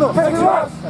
Bruno, Bruno.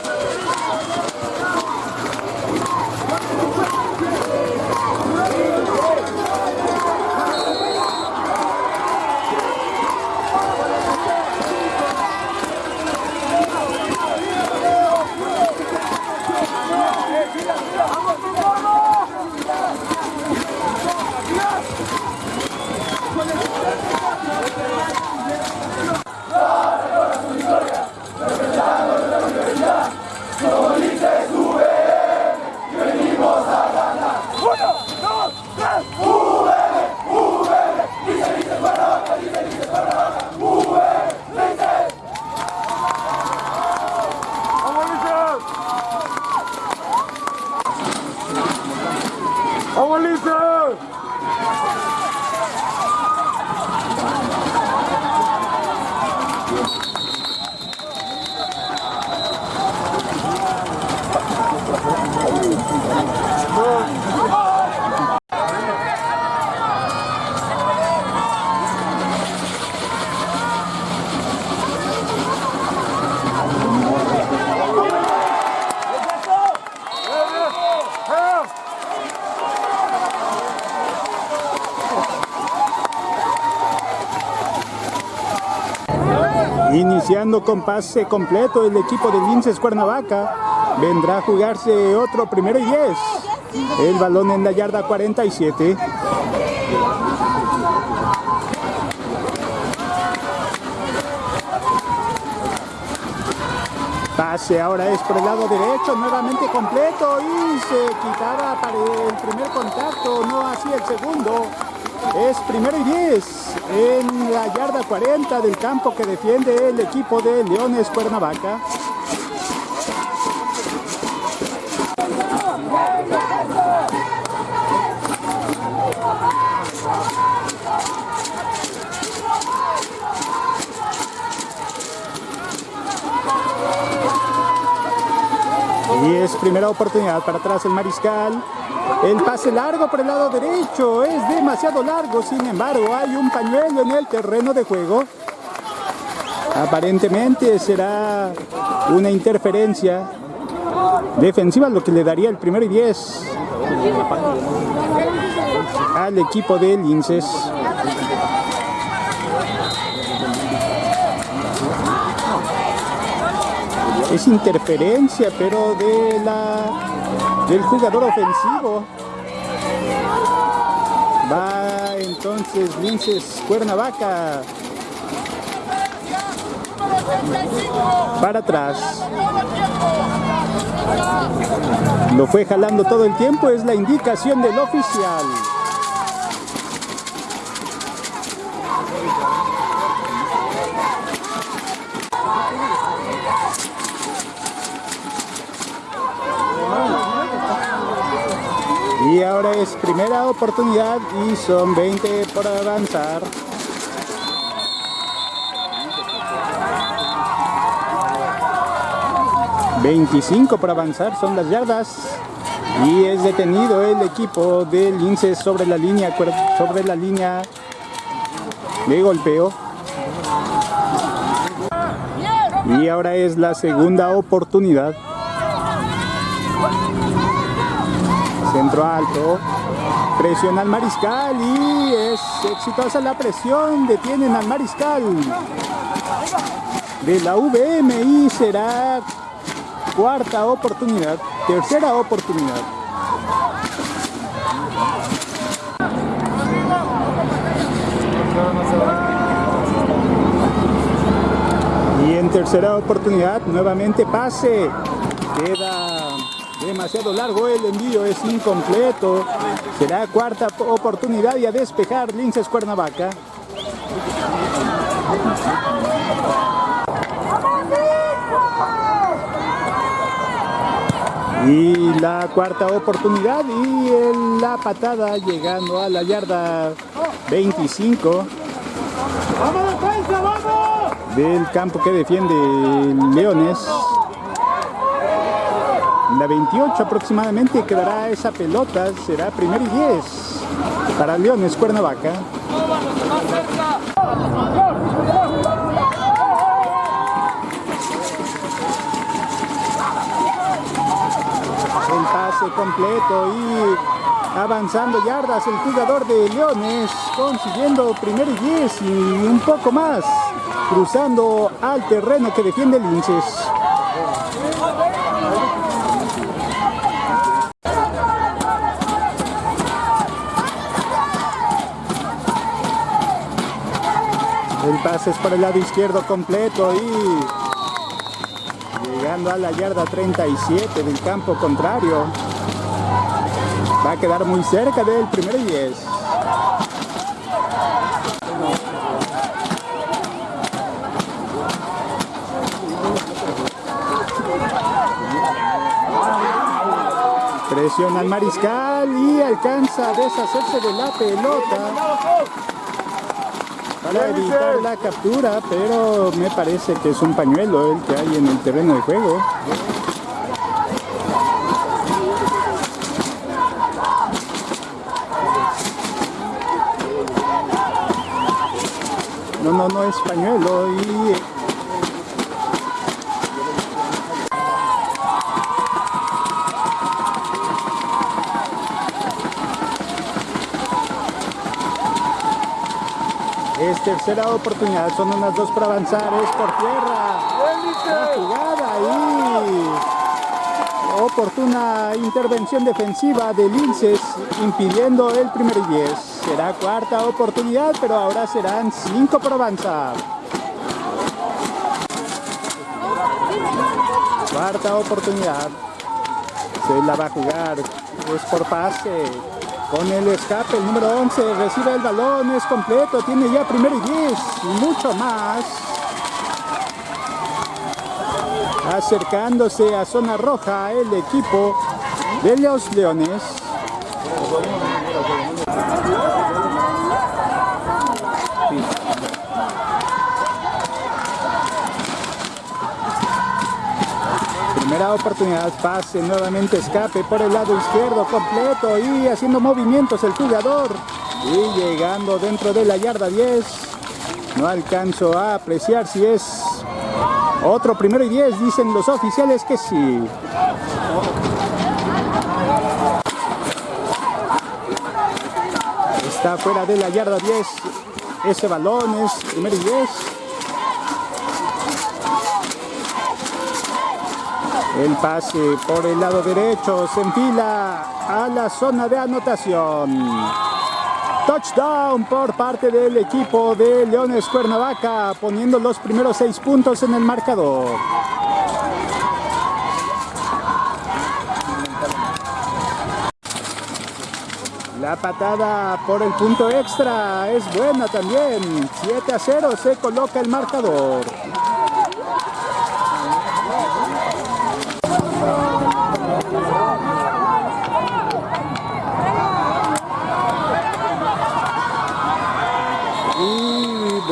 Con pase eh, completo el equipo de Linces Cuernavaca. Vendrá a jugarse otro primero y 10. El balón en la yarda 47. Pase ahora es por el lado derecho, nuevamente completo y se quitará para el primer contacto, no así el segundo. Es primero y 10 en la yarda 40 del campo que defiende el equipo de Leones Cuernavaca. Y es primera oportunidad para atrás el mariscal. El pase largo por el lado derecho es demasiado largo, sin embargo hay un pañuelo en el terreno de juego. Aparentemente será una interferencia defensiva lo que le daría el primero y 10 al equipo de Linces. Es interferencia, pero de la del jugador ofensivo. Va entonces Linces Cuernavaca. Para atrás. Lo fue jalando todo el tiempo, es la indicación del oficial. Y ahora es primera oportunidad y son 20 por avanzar. 25 por avanzar son las yardas y es detenido el equipo del Lince sobre la línea sobre la línea de golpeo. Y ahora es la segunda oportunidad. Centro alto presiona al mariscal y es exitosa la presión detienen al mariscal de la VM y será cuarta oportunidad, tercera oportunidad. Y en tercera oportunidad, nuevamente pase. Queda demasiado largo el envío, es incompleto. Será cuarta oportunidad y a despejar Linces Cuernavaca. Y la cuarta oportunidad y la patada llegando a la yarda 25 del campo que defiende Leones. La 28 aproximadamente quedará esa pelota, será primer y 10 para Leones Cuernavaca. completo y avanzando yardas el jugador de Leones consiguiendo primer y 10 y un poco más cruzando al terreno que defiende Linces. El pase es para el lado izquierdo completo y llegando a la yarda 37 del campo contrario. Va a quedar muy cerca del primer 10. Presiona al mariscal y alcanza a deshacerse de la pelota para evitar la captura, pero me parece que es un pañuelo el que hay en el terreno de juego. No, no, no es pañuelo y tercera oportunidad, son unas dos para avanzar, es por tierra. La jugada y oportuna intervención defensiva de Linces impidiendo el primer 10. Será cuarta oportunidad, pero ahora serán cinco para avanzar. Cuarta oportunidad. Se la va a jugar. Es por pase. Con el escape, el número 11 recibe el balón, es completo, tiene ya primero y 10 y mucho más. Acercándose a zona roja el equipo de los Leones. Primera oportunidad, pase, nuevamente escape por el lado izquierdo completo y haciendo movimientos el jugador. Y llegando dentro de la yarda 10, no alcanzo a apreciar si es otro primero y 10, dicen los oficiales que sí. Está fuera de la yarda 10. Ese balón es primero y 10. El pase por el lado derecho se enfila a la zona de anotación. Touchdown por parte del equipo de Leones Cuernavaca, poniendo los primeros seis puntos en el marcador. La patada por el punto extra es buena también. 7 a 0 se coloca el marcador.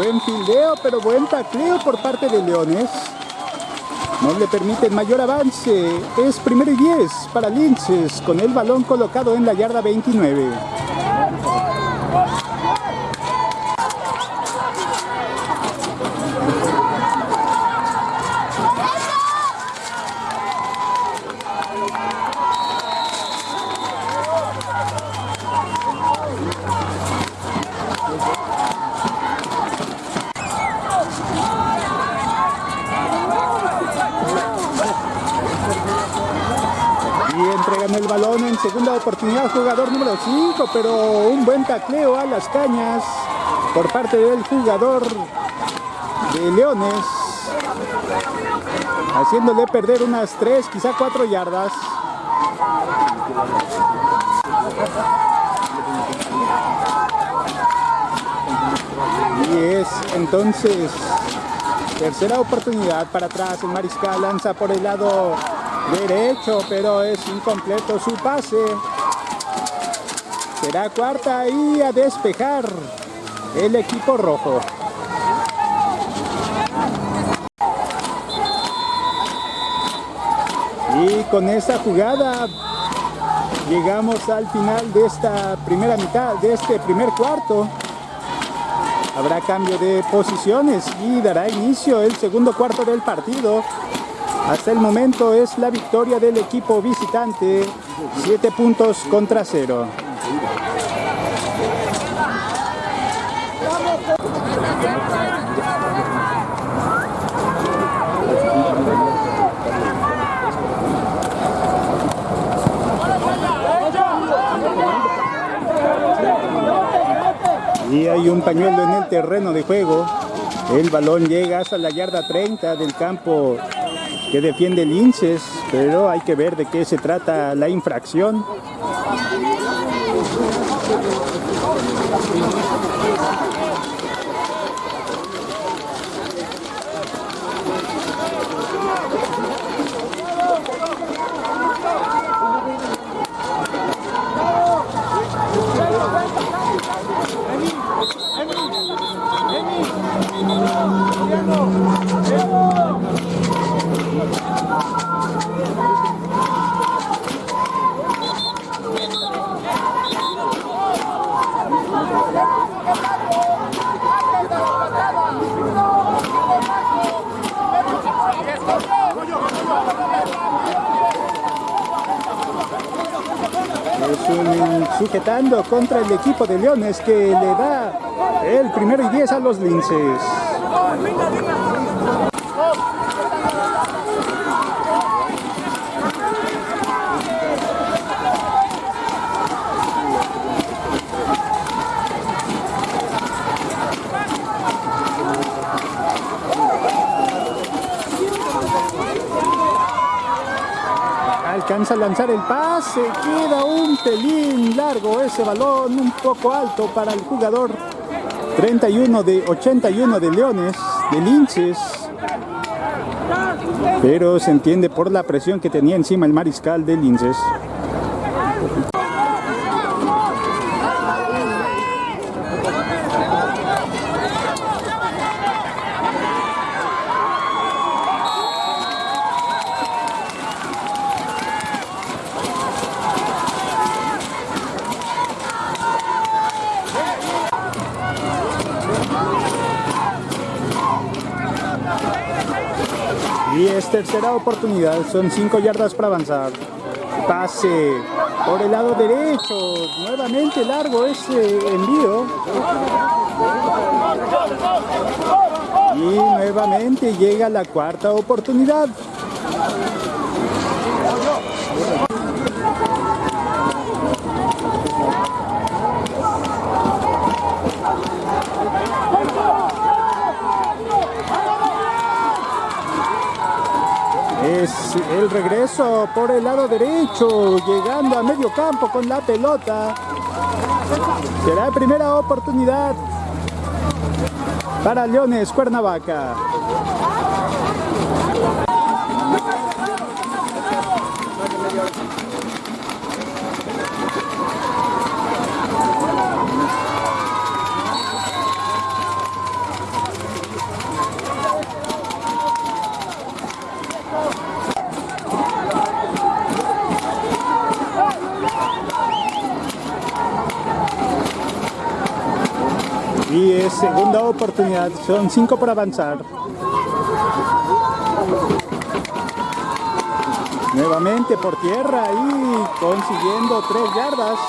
Buen fildeo, pero buen tacleo por parte de Leones. No le permiten mayor avance. Es primero y 10 para Linces con el balón colocado en la yarda 29. Oportunidad, jugador número 5, pero un buen tacleo a las cañas por parte del jugador de Leones, haciéndole perder unas 3, quizá 4 yardas. Y es entonces tercera oportunidad para atrás. El mariscal lanza por el lado derecho, pero es incompleto su pase. Será cuarta y a despejar el equipo rojo. Y con esta jugada llegamos al final de esta primera mitad, de este primer cuarto. Habrá cambio de posiciones y dará inicio el segundo cuarto del partido. Hasta el momento es la victoria del equipo visitante, 7 puntos contra 0. Y hay un pañuelo en el terreno de juego. El balón llega hasta la yarda 30 del campo que defiende Linces, pero hay que ver de qué se trata la infracción. Es un sujetando contra el equipo de Leones que le da el primero y 10 a los linces. Alcanza a lanzar el pase, queda un pelín largo ese balón, un poco alto para el jugador 31 de 81 de Leones, de Linces. Pero se entiende por la presión que tenía encima el mariscal de Linces. Tercera oportunidad, son 5 yardas para avanzar. Pase por el lado derecho, nuevamente largo ese envío. Y nuevamente llega la cuarta oportunidad. Es el regreso por el lado derecho, llegando a medio campo con la pelota. Será primera oportunidad para Leones Cuernavaca. Y es segunda oportunidad, son cinco por avanzar. Nuevamente por tierra y consiguiendo tres yardas.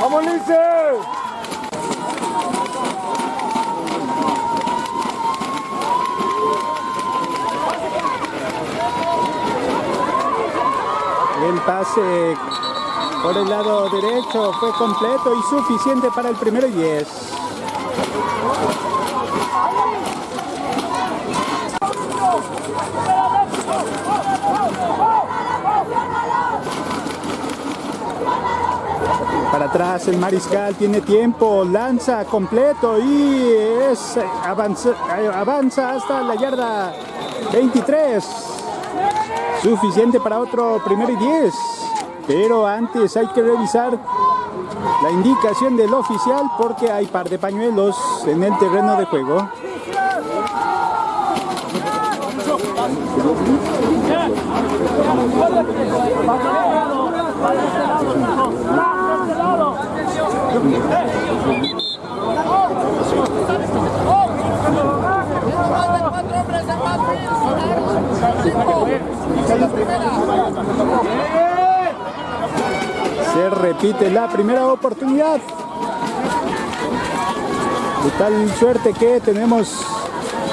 ¡Vamos, Lince! El pase por el lado derecho fue completo y suficiente para el primero y 10. Para atrás el mariscal tiene tiempo, lanza completo y es avanza, avanza hasta la yarda 23. Suficiente para otro primero y 10. Pero antes hay que revisar la indicación del oficial porque hay par de pañuelos en el terreno de juego. Se repite la primera oportunidad. De tal suerte que tenemos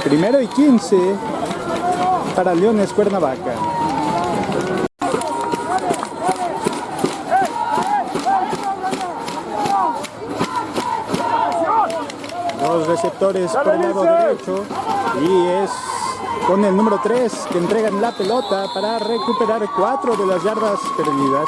primero y 15 para Leones Cuernavaca. Dos receptores por el lado derecho y es con el número 3 que entregan la pelota para recuperar cuatro de las yardas perdidas.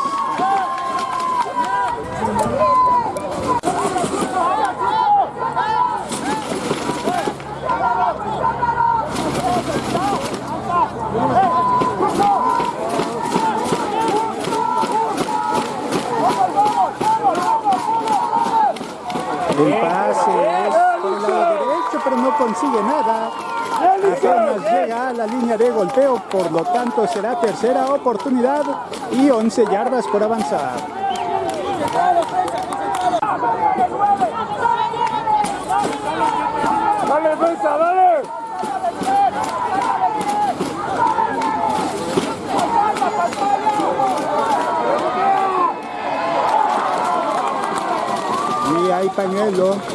El pase es por el lado derecho, pero no consigue nada. Apenas llega a la línea de golpeo, por lo tanto será tercera oportunidad y 11 yardas por avanzar. ¡Dale, defensa, dale! Y hay pañuelo.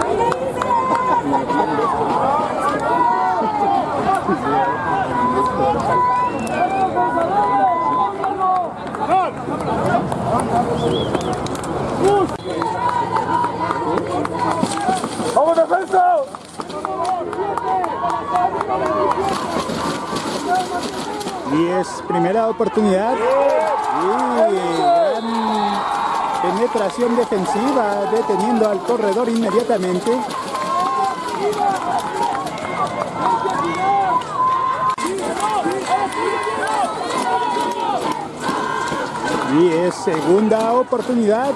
¡Vamos, defensa! Y es primera oportunidad. Y gran penetración defensiva, deteniendo al corredor inmediatamente. Y es segunda oportunidad.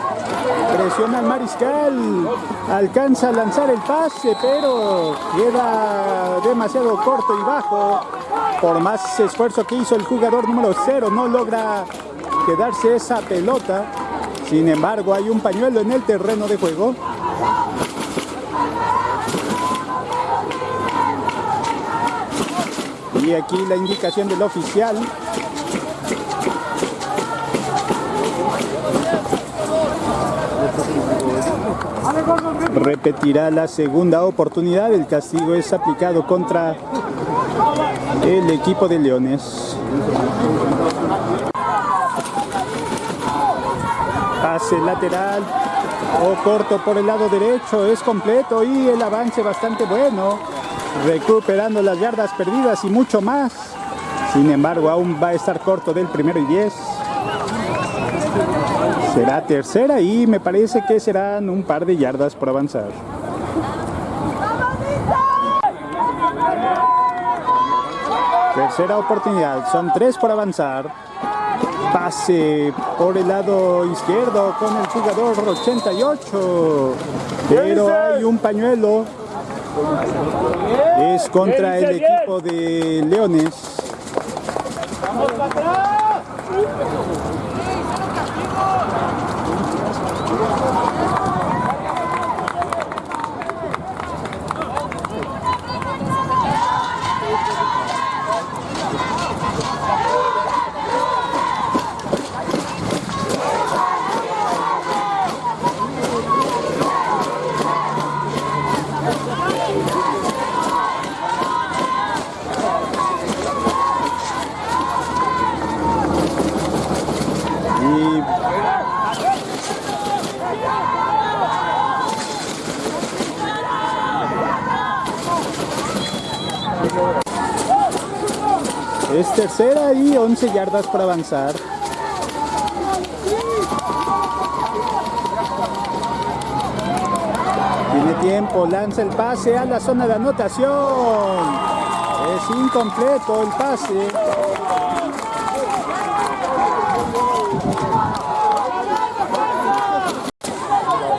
Presiona al mariscal. Alcanza a lanzar el pase, pero queda demasiado corto y bajo. Por más esfuerzo que hizo el jugador número 0, no logra quedarse esa pelota. Sin embargo, hay un pañuelo en el terreno de juego. Y aquí la indicación del oficial repetirá la segunda oportunidad. El castigo es aplicado contra el equipo de Leones. Pase lateral o corto por el lado derecho. Es completo y el avance bastante bueno. Recuperando las yardas perdidas y mucho más. Sin embargo, aún va a estar corto del primero y diez. Será tercera y me parece que serán un par de yardas por avanzar. Tercera oportunidad, son tres por avanzar. Pase por el lado izquierdo con el jugador 88. Pero hay un pañuelo. Es contra el equipo de Leones. Es tercera y 11 yardas por avanzar. Tiene tiempo, lanza el pase a la zona de anotación. Es incompleto el pase.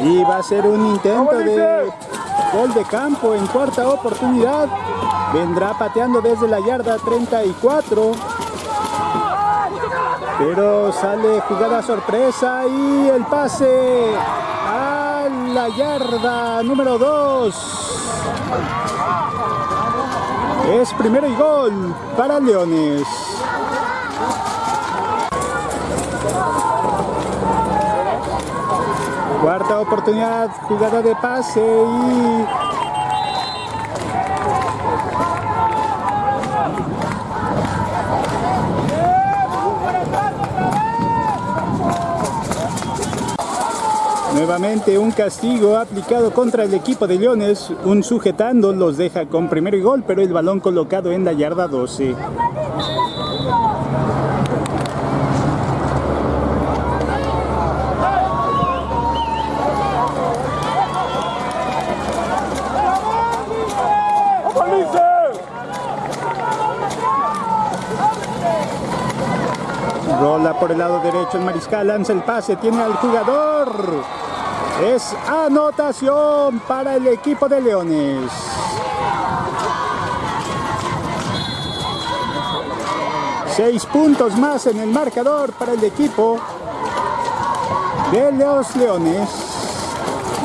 Y va a ser un intento de gol de campo en cuarta oportunidad. Vendrá pateando desde la yarda 34. Pero sale jugada sorpresa y el pase a la yarda número 2. Es primero y gol para Leones. Cuarta oportunidad, jugada de pase y Nuevamente un castigo aplicado contra el equipo de Leones, un sujetando los deja con primero y gol, pero el balón colocado en la yarda 12. Por el lado derecho el mariscal, lanza el pase, tiene al jugador. Es anotación para el equipo de Leones. Seis puntos más en el marcador para el equipo de los Leones.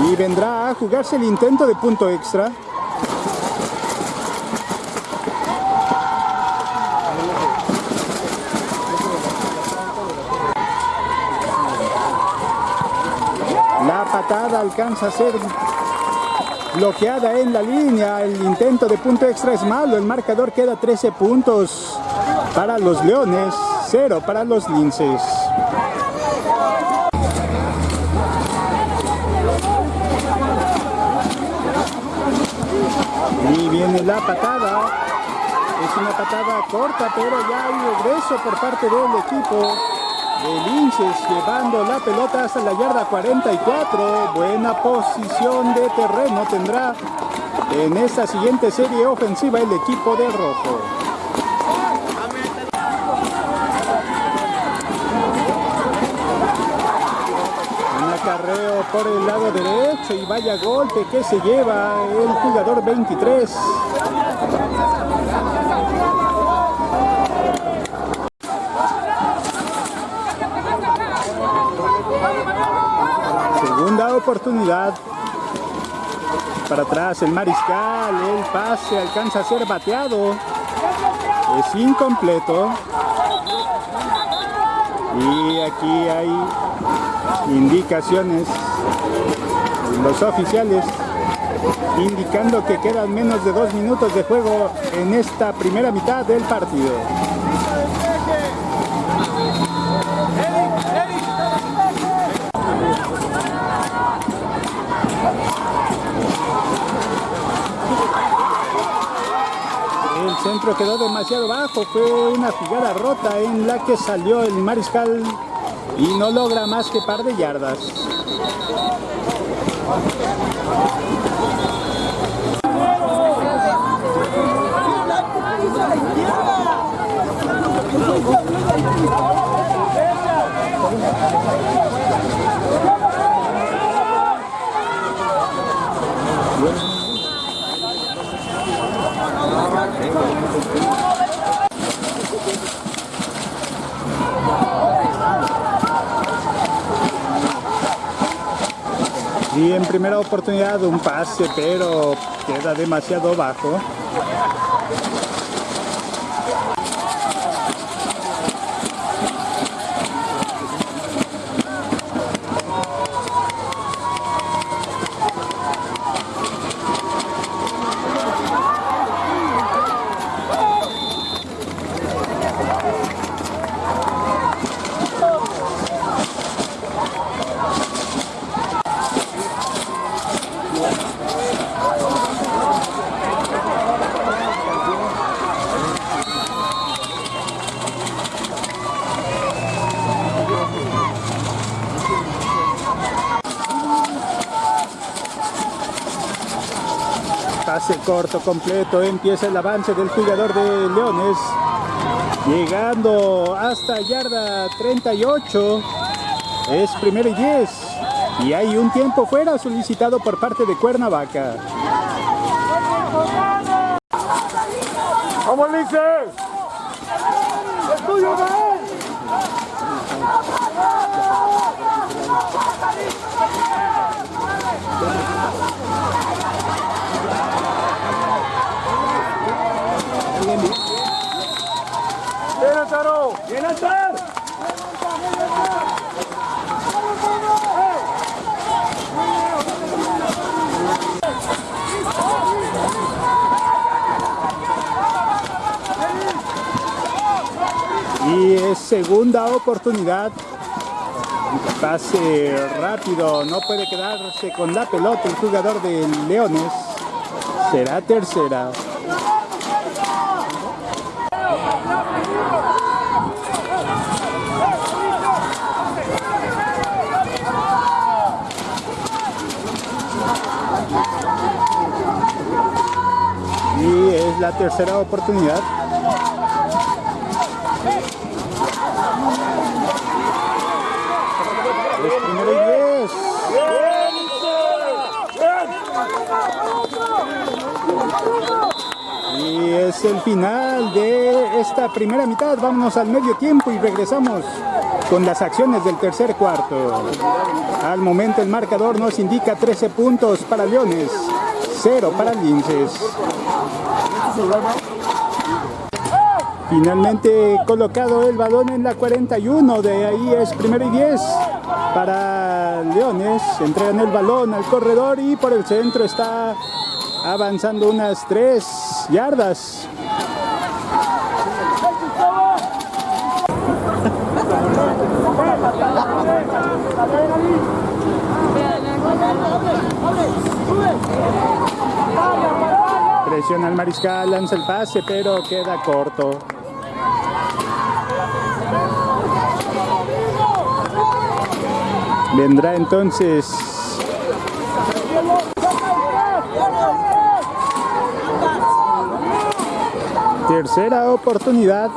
Y vendrá a jugarse el intento de punto extra. alcanza a ser bloqueada en la línea. El intento de punto extra es malo. El marcador queda 13 puntos para los Leones, 0 para los Linces. Y viene la patada. Es una patada corta, pero ya hay regreso por parte del equipo de Linces llevando la pelota hasta la yarda 44. Buena posición de terreno tendrá en esta siguiente serie ofensiva el equipo de Rojo. Un acarreo por el lado derecho y vaya golpe que se lleva el jugador 23. Segunda oportunidad. Para atrás el mariscal, el pase alcanza a ser bateado. Es incompleto. Y aquí hay indicaciones los oficiales indicando que quedan menos de dos minutos de juego en esta primera mitad del partido. Centro quedó demasiado bajo, fue una jugada rota en la que salió el mariscal y no logra más que par de yardas. Y en primera oportunidad un pase, pero queda demasiado bajo. Pase corto completo, empieza el avance del jugador de Leones. Llegando hasta yarda 38. Es primero y 10. Y hay un tiempo fuera solicitado por parte de Cuernavaca. ¡Vamos, Lince! ¡Es tuyo, Y es segunda oportunidad. Pase rápido, no puede quedarse con la pelota el jugador de Leones. Será tercera. Y es la tercera oportunidad. Es primero y diez. Y es el final de esta primera mitad. Vámonos al medio tiempo y regresamos con las acciones del tercer cuarto. Al momento el marcador nos indica 13 puntos para Leones, 0 para Linces. Finalmente colocado el balón en la 41, de ahí es primero y 10 para Leones. Entregan el balón al corredor y por el centro está avanzando unas 3 yardas. Presiona al mariscal, lanza el pase, pero queda corto. Vendrá entonces tercera oportunidad.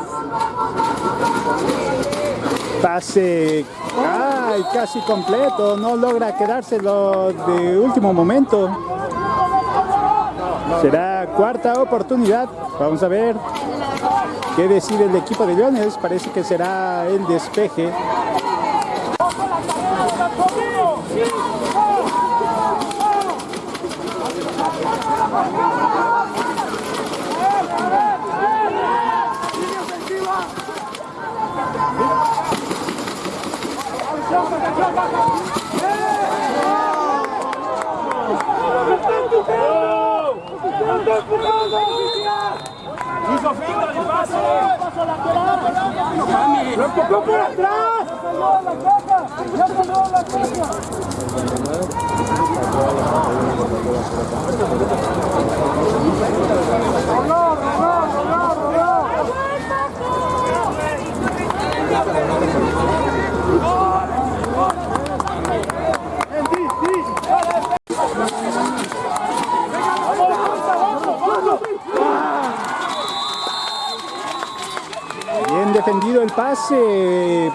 Pase ay, casi completo, no logra quedárselo de último momento. Será cuarta oportunidad. Vamos a ver qué decide el equipo de Leones. Parece que será el despeje.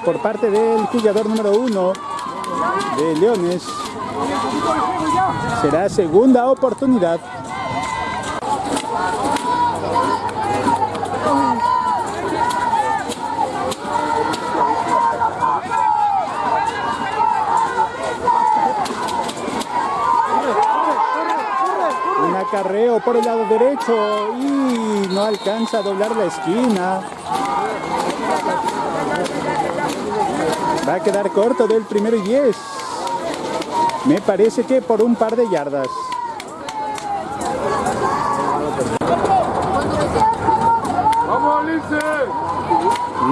Por parte del jugador número uno de Leones. Será segunda oportunidad. Un acarreo por el lado derecho y no alcanza a doblar la esquina. Va a quedar corto del primero y 10. Me parece que por un par de yardas. Vamos.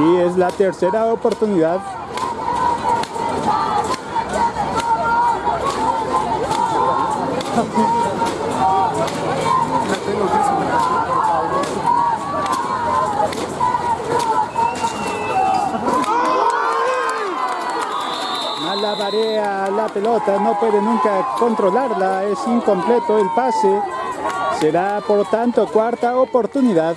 Y es la tercera oportunidad. Malabarea la pelota, no puede nunca controlarla, es incompleto el pase. Será por tanto cuarta oportunidad.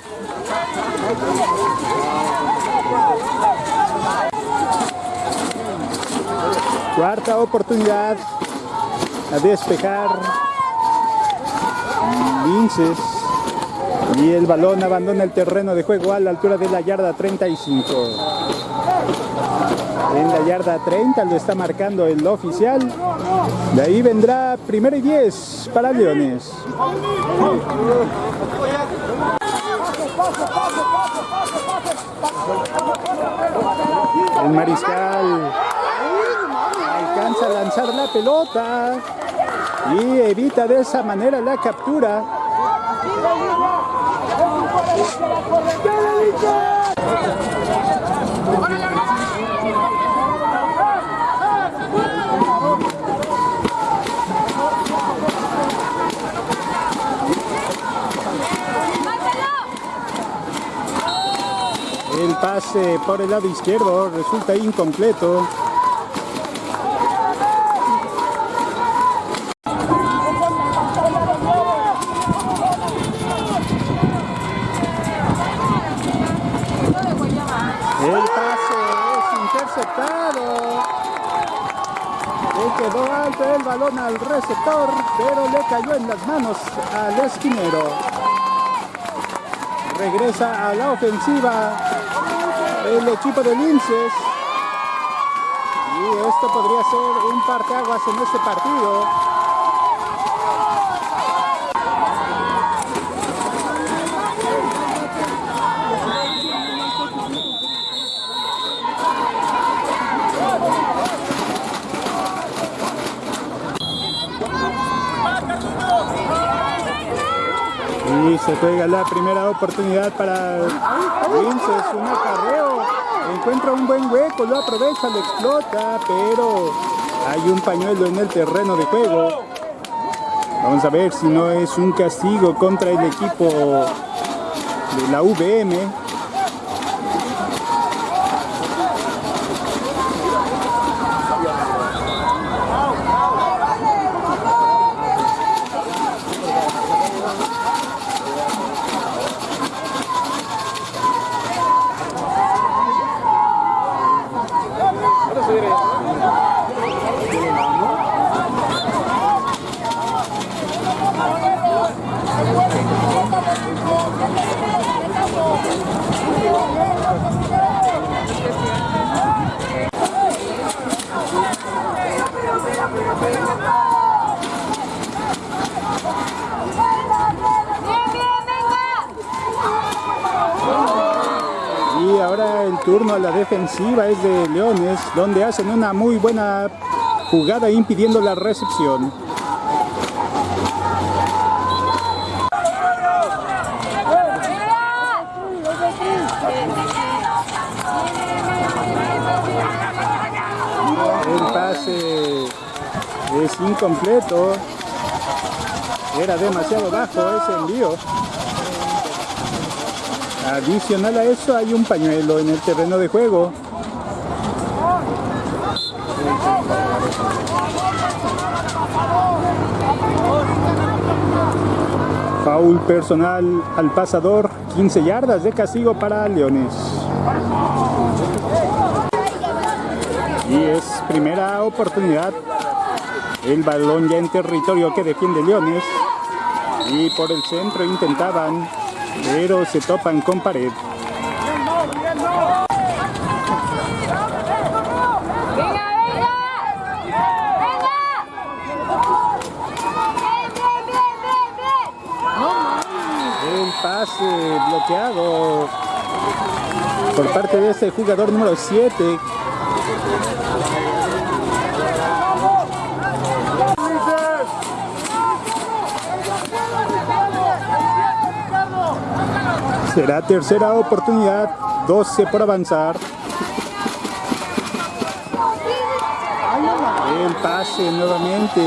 Cuarta oportunidad a despejar Linces y el balón abandona el terreno de juego a la altura de la yarda 35 en la yarda 30 lo está marcando el oficial. De ahí vendrá primero y 10 para Leones. El mariscal alcanza a lanzar la pelota y evita de esa manera la captura. Pase por el lado izquierdo resulta incompleto. El pase es interceptado. Le quedó alto el balón al receptor, pero le cayó en las manos al esquinero. Regresa a la ofensiva el equipo de Linces. Y esto podría ser un parteaguas en este partido. Y se juega la primera oportunidad para Vinces, un acarreo. Encuentra un buen hueco, lo aprovecha, lo explota, pero hay un pañuelo en el terreno de juego. Vamos a ver si no es un castigo contra el equipo de la VM. Y ahora el turno a la defensiva es de Leones, donde hacen una muy buena jugada impidiendo la recepción. El pase es incompleto. Era demasiado bajo ese envío. Adicional a eso hay un pañuelo en el terreno de juego. Foul personal al pasador, 15 yardas de castigo para Leones. Y es primera oportunidad. El balón ya en territorio que defiende Leones. Y por el centro intentaban, pero se topan con pared. ¡Venga, venga! ¡Venga! ¡Bien, bien, bien, bien, bien! El pase bloqueado por parte de este jugador número 7. Será tercera oportunidad, 12 por avanzar. El pase nuevamente.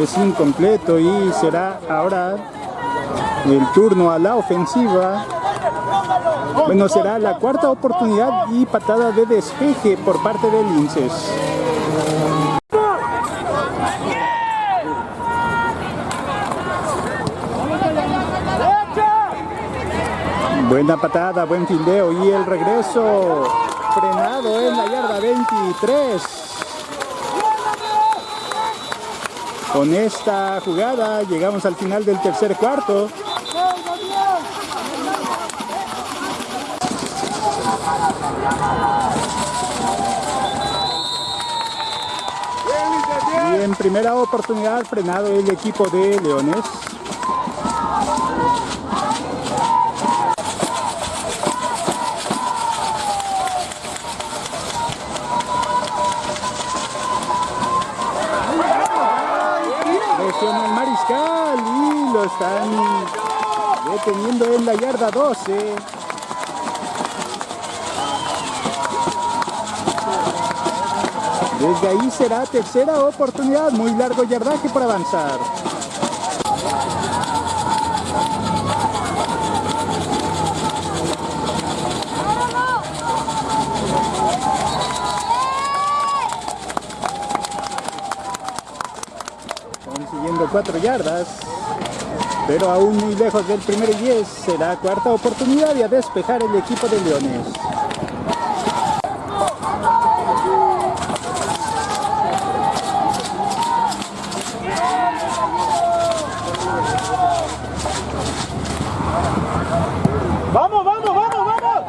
Es incompleto y será ahora el turno a la ofensiva. Bueno, será la cuarta oportunidad y patada de despeje por parte del Linces. Buena patada, buen fildeo y el regreso frenado en la yarda 23. Con esta jugada llegamos al final del tercer cuarto. Y en primera oportunidad frenado el equipo de Leones. Presiona el mariscal y lo están deteniendo en la yarda 12. Desde ahí será tercera oportunidad, muy largo yardaje para avanzar. Consiguiendo cuatro yardas, pero aún muy lejos del primer 10. Será cuarta oportunidad y a despejar el equipo de Leones. ¡Vamos, vamos, vamos, vamos!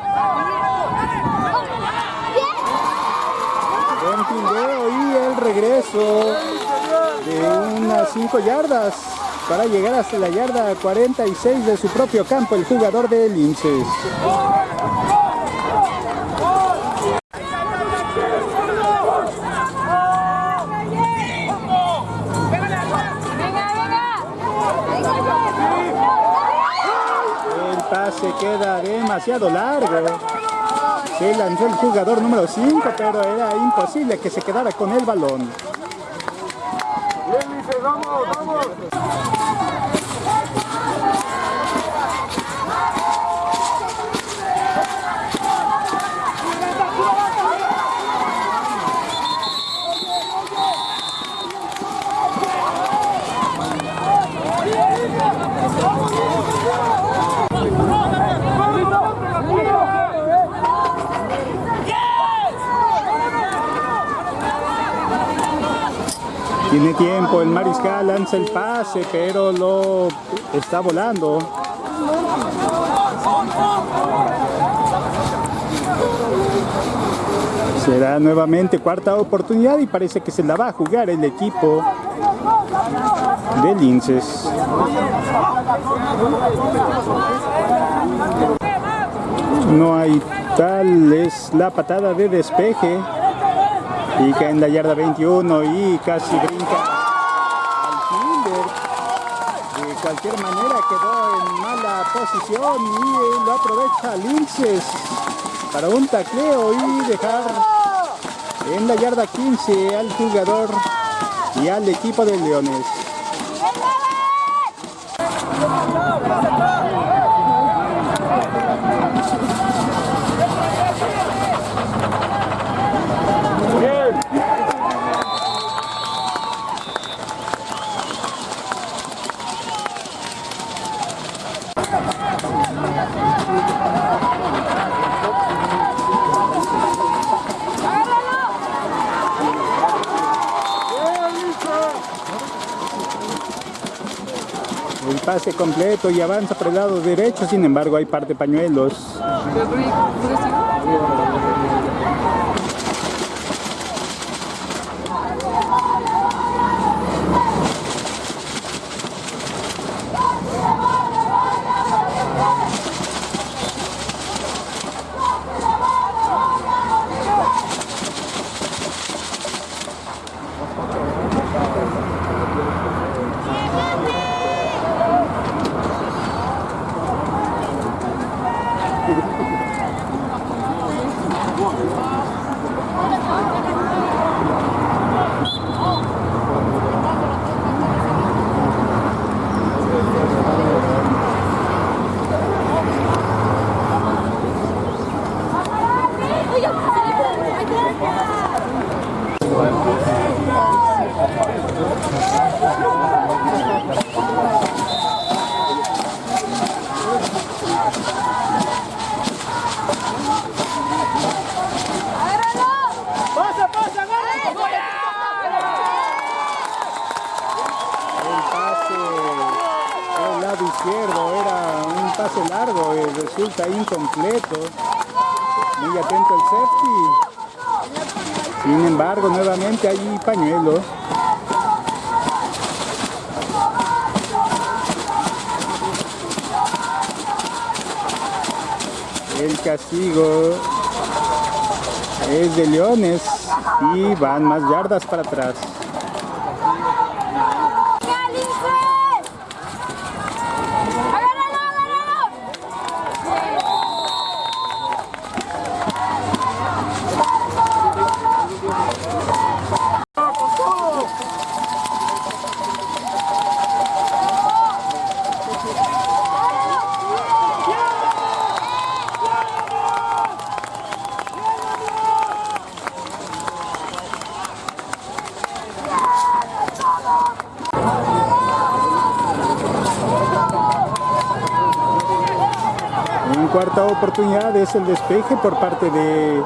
Buen y el regreso de unas 5 yardas para llegar hasta la yarda 46 de su propio campo el jugador de Linces. El pase queda demasiado largo. Se lanzó el jugador número 5, pero era imposible que se quedara con el balón. Vamos, vamos. Tiene tiempo, el mariscal lanza el pase, pero lo está volando. Será nuevamente cuarta oportunidad y parece que se la va a jugar el equipo de Linces. No hay tal, es la patada de despeje y en la yarda 21 y casi brinca al fielder. De cualquier manera quedó en mala posición y lo aprovecha Linces para un tacleo y dejar en la yarda 15 al jugador y al equipo de Leones. Pase completo y avanza por el lado derecho, sin embargo hay par de pañuelos. El pase por el lado izquierdo era un pase largo y resulta incompleto. Muy atento el safety. Sin embargo, nuevamente hay pañuelo. El castigo es de Leones y van más yardas para atrás. Oportunidad es el despeje por parte de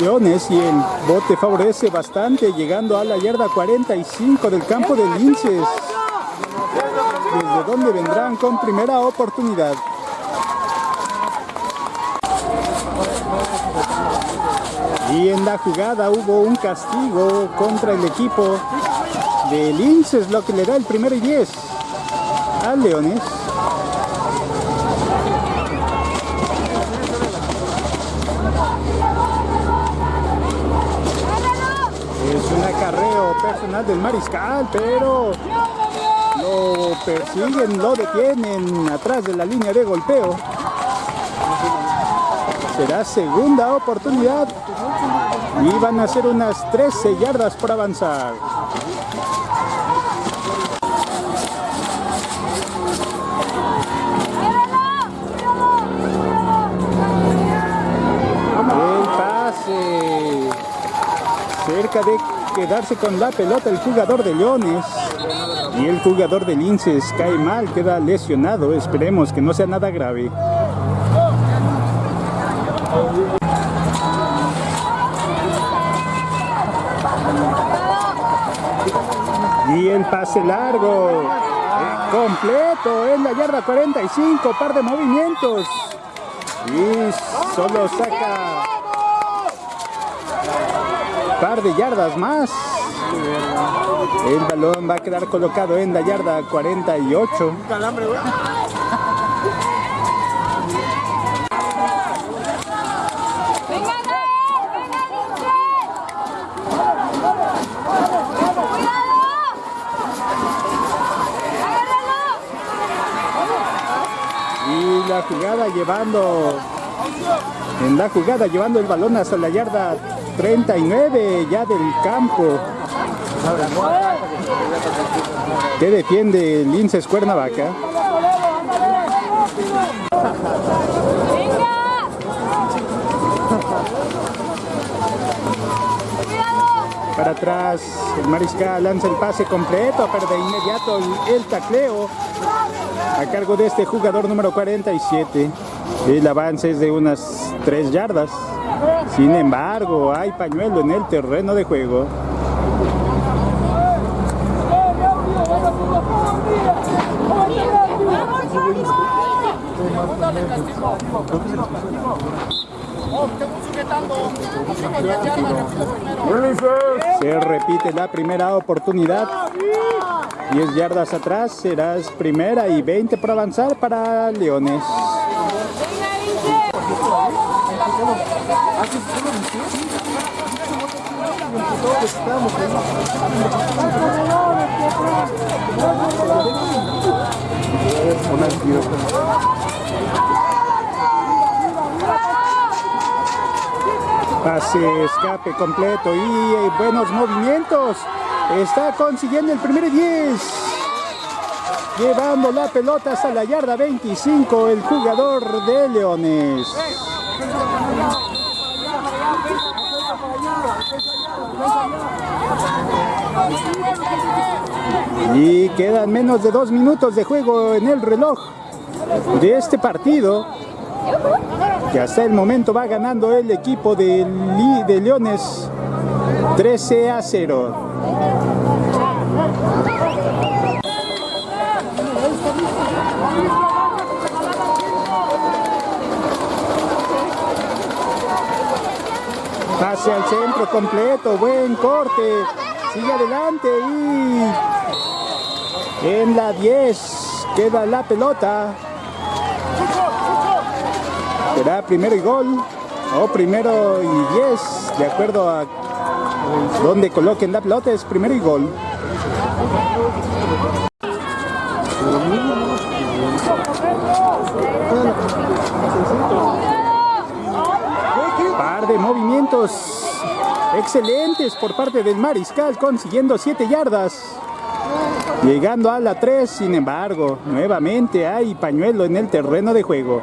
Leones y el bote favorece bastante llegando a la yarda 45 del campo de Linces. Desde donde vendrán con primera oportunidad. Y en la jugada hubo un castigo contra el equipo de Linces, lo que le da el primero y 10 a Leones. Es un acarreo personal del mariscal, pero lo persiguen, lo detienen atrás de la línea de golpeo. Será segunda oportunidad. Y van a ser unas 13 yardas por avanzar. El pase. Cerca de quedarse con la pelota el jugador de Leones. Y el jugador de Linces cae mal, queda lesionado. Esperemos que no sea nada grave. Y el pase largo. completo en la yarda 45. Par de movimientos. Y solo saca par de yardas más. El balón va a quedar colocado en la yarda 48. ¡Venga, Gael! ¡Venga, Lince! ¡Cuidado! ¡Agárralo! Y la jugada llevando en la jugada llevando el balón hasta la yarda 39 ya del campo. Que defiende Linces Cuernavaca. Para atrás, el mariscal lanza el pase completo, pero de inmediato el, el tacleo a cargo de este jugador número 47. El avance es de unas 3 yardas. Sin embargo, hay pañuelo en el terreno de juego. Se repite la primera oportunidad. 10 yardas atrás serás primera y 20 por avanzar para Leones. Pase, escape completo y eh, buenos movimientos. Está consiguiendo el primer 10. Llevando la pelota hasta la yarda 25 el jugador de Leones. Y quedan menos de dos minutos de juego en el reloj de este partido. Que hasta el momento va ganando el equipo de, de Leones 13 a 0. Pase al centro completo, buen corte. Sigue adelante y en la 10 queda la pelota. Será primero y gol o primero y 10, de acuerdo a donde coloquen la pelota, es primero y gol. Par de movimientos excelentes por parte del Mariscal, consiguiendo 7 yardas. Llegando a la 3, sin embargo, nuevamente hay pañuelo en el terreno de juego.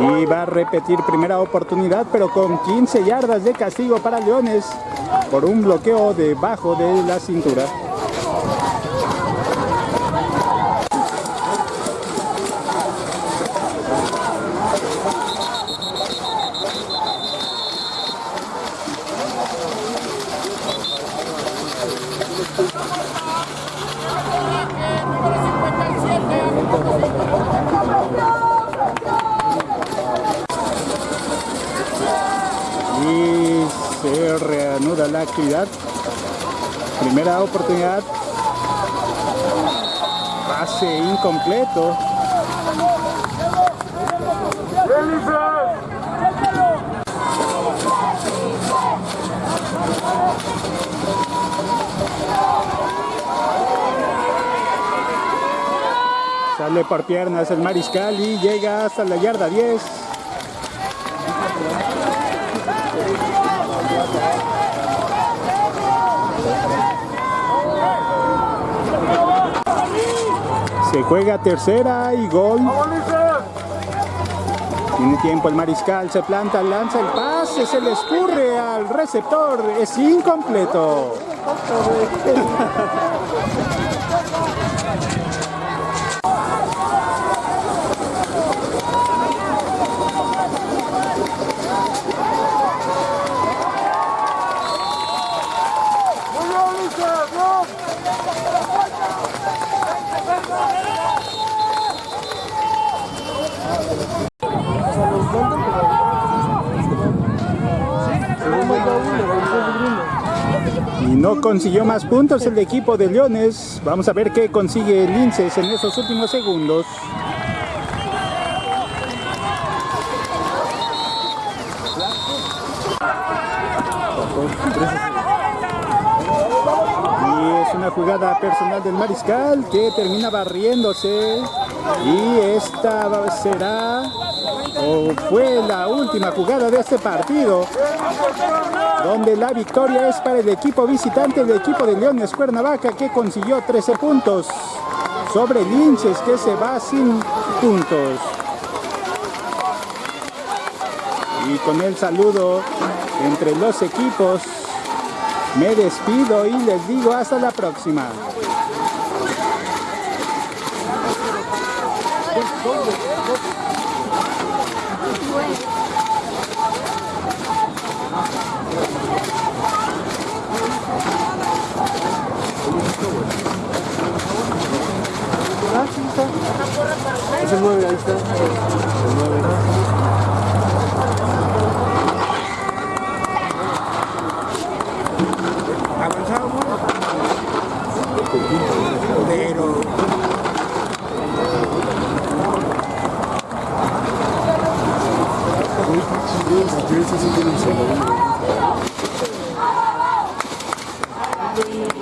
Y va a repetir primera oportunidad, pero con 15 yardas de castigo para Leones por un bloqueo debajo de la cintura. Y se reanuda la actividad. Primera oportunidad. Pase incompleto. Sale por piernas el mariscal y llega hasta la yarda 10. Se juega tercera y gol. Tiene tiempo el mariscal, se planta, lanza el pase, se le escurre al receptor, es incompleto. no consiguió más puntos el equipo de Leones. Vamos a ver qué consigue Linces en esos últimos segundos. Y es una jugada personal del mariscal que termina barriéndose. Y esta será fue la última jugada de este partido donde la victoria es para el equipo visitante, el equipo de Leones Cuernavaca que consiguió 13 puntos sobre Linces que se va sin puntos. Y con el saludo entre los equipos me despido y les digo hasta la próxima. Es el 9, ahí está. El 9. Avanzamos. Pero. Ese sí tiene un segundo. Familia, familia,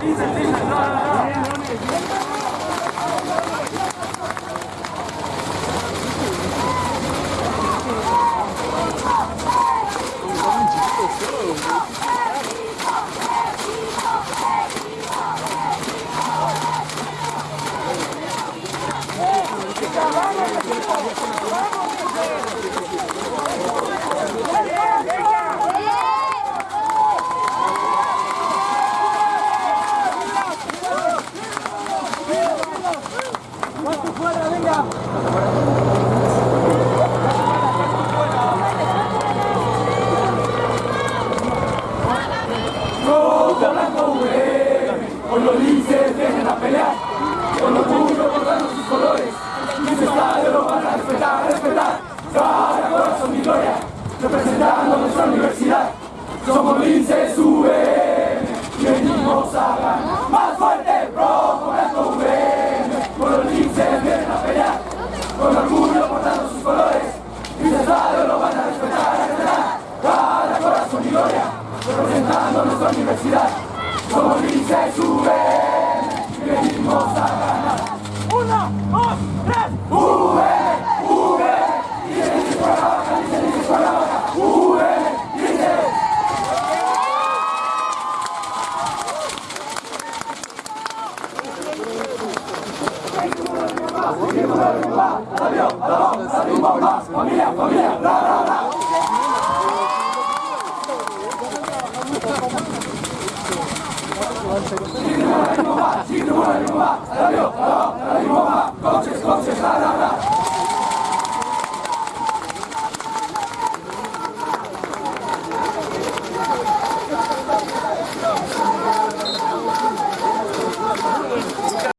Thank you.